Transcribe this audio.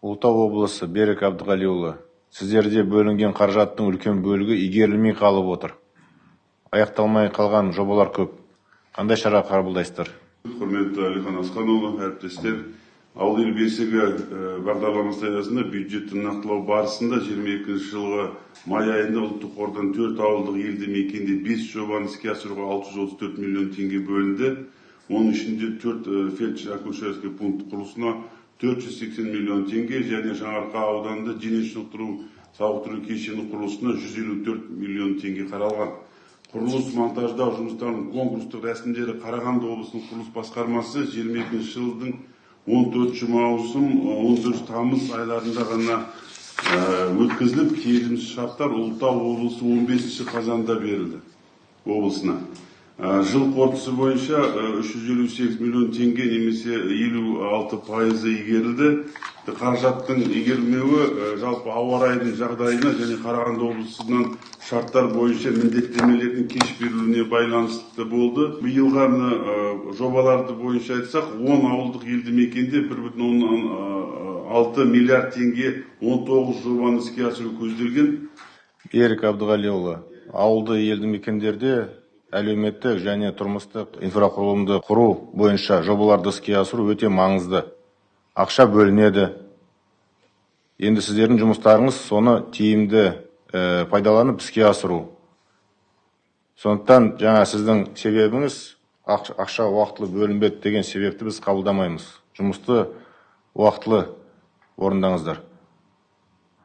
Ұлытау облысы Берік Әбдіғалиұлы, сіздерде бөлінген қаражаттың үлкен бөлігі игерілмей қалып отыр. Аяқталмай қалған жобалар көп. Қандай шара қабылдайсыздар? құрметті әлихан асханұлы әріптестер ауыл ел бесігі бағдарламасы аясында бюджетті нақтылау барысында 22 жылғы май айында ұлттық қордан төрт ауылдық елді мекенде бес жобаны іске асыруға 634 миллион теңге бөлінді оның ішінде төрт фельдшер акушерский пункт құрылысына 480 миллион теңге және жаңарқа ауданында дене шынықтыру сауықтыру кешені құрылысына 154 миллион теңге қаралған. Құрылыс монтаждау жұмыстарының конкурстық рәсімдері қарағанды облысының құрылыс басқармасы 22 жылдың 14 маусым 14 тамыз айларында ғана өткізіліп келісімшарттар шарттар ұлытау облысы 15 қазанда берілді облысына. Жыл қорытындысы бойынша 358 миллион теңге немесе 56 пайызы игерілді. Қаражаттың игерілмеуі жалпы ауа райының жағдайына және қарағанды облысынан шарттар бойынша міндеттемелердің кеш берілуіне байланысты болды. Биылғы мына жобаларды бойынша айтсақ 10 ауылдық елді мекенде бір бүтін оннан алты миллиард теңге 19 жобаны іске асыру көзделген. Берік Әбдіғалиұлы, ауылды елді мекендерде әлеуметтік және тұрмыстық инфрақұрылымды құру бойынша жобаларды іске асыру өте маңызды. Ақша бөлінеді. Енді сіздердің жұмыстарыңыз соны тиімді ә, пайдаланып іске асыру. Сондықтан жаңа сіздің себебіңіз ақша уақытылы бөлінбеді деген себепті біз қабылдамаймыз. Жұмысты уақытылы орындаңыздар.